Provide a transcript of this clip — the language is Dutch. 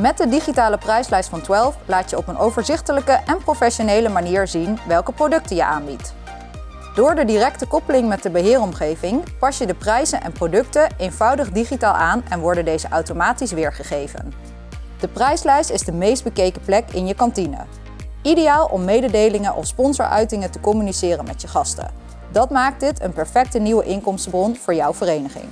Met de digitale prijslijst van 12 laat je op een overzichtelijke en professionele manier zien welke producten je aanbiedt. Door de directe koppeling met de beheeromgeving pas je de prijzen en producten eenvoudig digitaal aan en worden deze automatisch weergegeven. De prijslijst is de meest bekeken plek in je kantine. Ideaal om mededelingen of sponsoruitingen te communiceren met je gasten. Dat maakt dit een perfecte nieuwe inkomstenbron voor jouw vereniging.